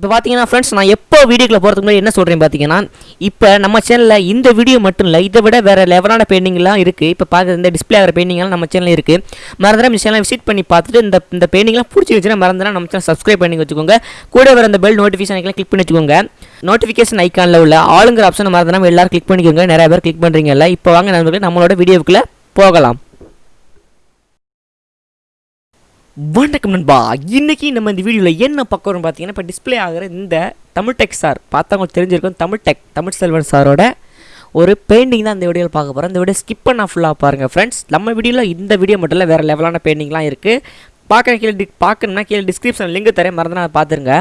இப்போ பார்த்தீங்கன்னா ஃப்ரெண்ட்ஸ் நான் எப்போ வீடியோக்குள்ள போகிறதுக்கு முன்னாடி என்ன சொல்கிறேன் பார்த்தீங்கன்னா இப்போ நம்ம சேனலில் இந்த வீடியோ மட்டும் இல்லை இதை விட வேறு லெவலான பெயிண்டிங்லாம் இருக்குது இப்போ பார்க்குற இந்த டிஸ்பிளே ஆகிற பெயிண்டிங்லாம் நம்ம சேனலில் இருக்குது மறந்துடாம இந்த சேனலை விசிட் பண்ணி பார்த்துட்டு இந்த இந்த பெயிண்டிங்லாம் பிடிச்சி மறந்துடா நம்ம சேனல் சப்ஸ்கிரைப் பண்ணி வச்சுக்கோங்க. கூட வர அந்த பெல் நோட்டிஃபிகேஷன் கிளிக் பண்ணி வச்சுக்கோங்க. நோட்டிஃபிகேஷன் ஐக்கானில் உள்ள ஆளுங்கிற ஆப்ஷன் மறந்துடாமல் எல்லாரும் கிளிக் பண்ணிக்கோங்க. நிறைய பேர் கிளிக் பண்ணுறீங்கல்ல இப்போ வாங்க நண்பர்களே நம்மளோட வீடியோவுக்குள்ளே போகலாம். வணக்கம் நண்பா. இன்றைக்கி நம்ம இந்த வீடியோவில் என்ன பார்க்குறோம் பார்த்தீங்கன்னா இப்போ டிஸ்ப்ளே ஆகிற இந்த தமிழ் டெக் சார் பார்த்தவங்க தெரிஞ்சிருக்கும் தமிழ் டெக் தமிழ் செல்வன் சாரோட ஒரு பெயிண்டிங் தான் இந்த வீடியோவில் பார்க்க போகிறோம் இந்த வீடியோ ஸ்கிப் பண்ண ஃபுல்லாக பாருங்கள் ஃப்ரெண்ட்ஸ் நம்ம வீடியோவில் இந்த வீடியோ மட்டும் இல்லை வேறு லெவலான பெயிண்டிங்லாம் இருக்குது பார்க்க கீழே டி பார்க்கணுன்னா கீழே டிஸ்கிரிப்ஷன் லிங்க் தரேன் மறந்து நான் பார்த்துருங்க.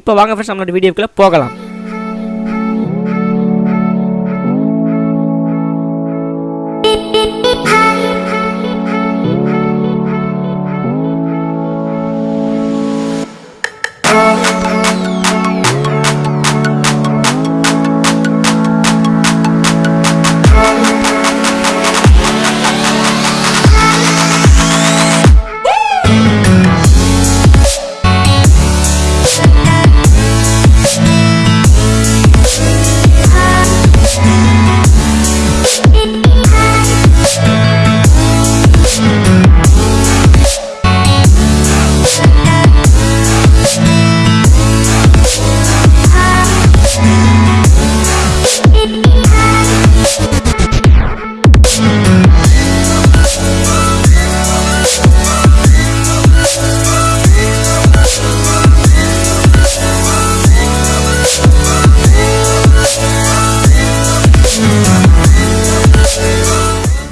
இப்போ வாங்க ஃப்ரெண்ட்ஸ் நம்மளோட வீடியோக்குள்ளே போகலாம்.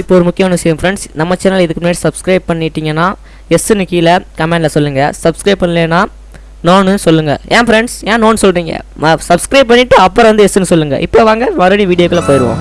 இப்போ ஒரு முக்கியமான விஷயம் ஃப்ரெண்ட்ஸ் நம்ம சேனல் இதுக்கு முன்னாடி சப்ஸ்கிரைப் பண்ணிட்டீங்கன்னா எஸ்ன்னு கீழே கமெண்டில் சொல்லுங்கள் சப்ஸ்கிரைப் பண்ணலைன்னா நோன்னு சொல்லுங்கள் ஏன் ஃப்ரெண்ட்ஸ் ஏன் நோன்னு சொல்கிறீங்க சப்ஸ்கிரைப் பண்ணிவிட்டு அப்புறம் வந்து எஸ்ன்னு சொல்லுங்கள் இப்போ வாங்க மறுபடியும் வீடியோக்குள்ளே போயிடுவோம்.